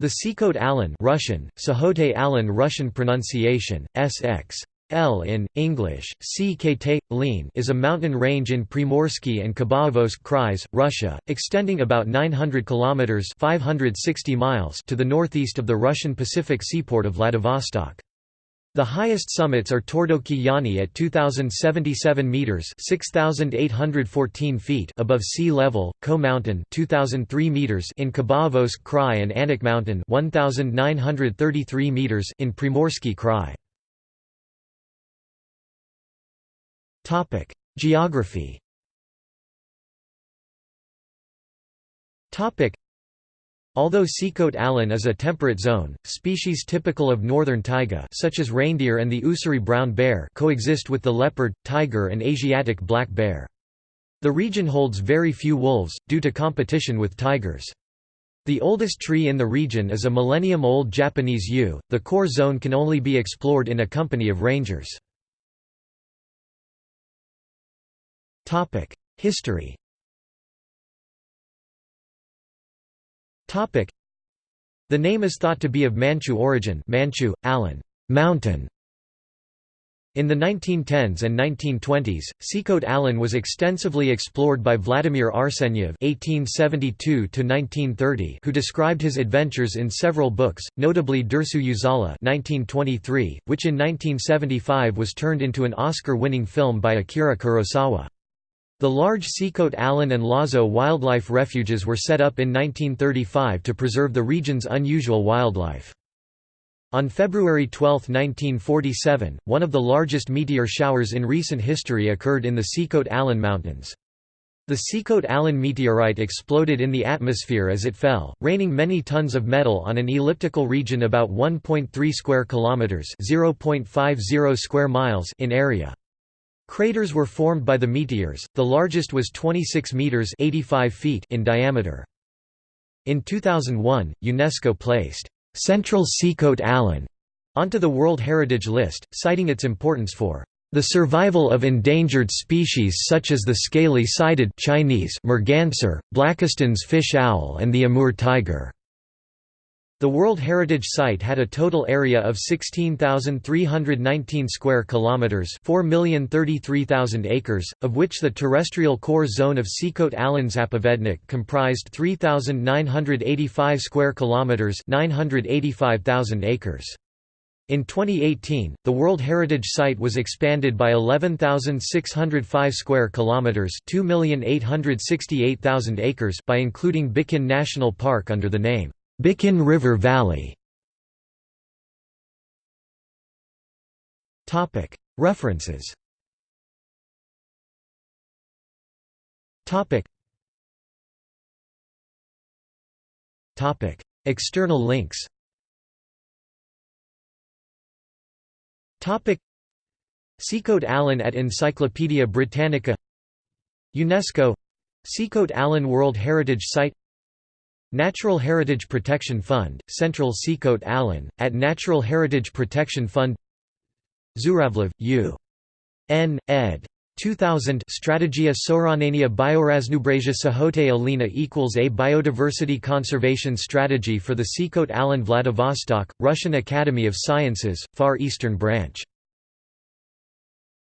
The Sikhote Alin Russian, Sahote Alin Russian pronunciation, SX. L in, English, CKT, Lean is a mountain range in Primorsky and Khabarovsk Krais, Russia, extending about 900 kilometers 560 miles to the northeast of the Russian Pacific seaport of Vladivostok. The highest summits are Tordoki Yani at 2077 meters (6814 feet) above sea level, Ko Mountain 2003 meters in Khabarovsk Krai and Anik Mountain 1933 meters in Primorsky Krai. Geography Although Sikhote Alin is a temperate zone, species typical of northern taiga such as reindeer and the Ussuri brown bear coexist with the leopard, tiger and Asiatic black bear. The region holds very few wolves, due to competition with tigers. The oldest tree in the region is a millennium-old Japanese yew. The core zone can only be explored in a company of rangers. History The name is thought to be of Manchu origin Manchu, Allen mountain". In the 1910s and 1920s, Sikhote Alin was extensively explored by Vladimir Arsenyev (1872–1930), who described his adventures in several books, notably Dersu Uzala (1923), which in 1975 was turned into an Oscar-winning film by Akira Kurosawa. The large Sikhote Alin and Lazo wildlife refuges were set up in 1935 to preserve the region's unusual wildlife. On February 12, 1947, one of the largest meteor showers in recent history occurred in the Sikhote Alin Mountains. The Sikhote Alin meteorite exploded in the atmosphere as it fell, raining many tons of metal on an elliptical region about 1.3 square kilometers (0.50 square miles) in area. Craters were formed by the meteors, the largest was 26 metres 85 feet in diameter. In 2001, UNESCO placed Central Sikhote Alin onto the World Heritage List, citing its importance for the survival of endangered species such as the scaly-sided Chinese merganser, Blakiston's fish owl and the Amur tiger. The World Heritage Site had a total area of 16,319 square kilometers, 4,033,000 acres, of which the terrestrial core zone of Sikhote Alin Zapovednik comprised 3,985 square kilometers, 985,000 acres. In 2018, the World Heritage Site was expanded by 11,605 square kilometers, 2,868,000 acres by including Bikin National Park under the name Bikin River Valley. References. External links. Sikhote Alin at Encyclopædia Britannica. UNESCO. Sikhote Alin World Heritage Site Natural Heritage Protection Fund, Central Sikhote Alin, at Natural Heritage Protection Fund Zhuravlev, U. N. ed. 2000 Strategia Soranania Bioraznubrasia Sahote Alina equals A Biodiversity Conservation Strategy for the Sikhote Alin Vladivostok, Russian Academy of Sciences, Far Eastern Branch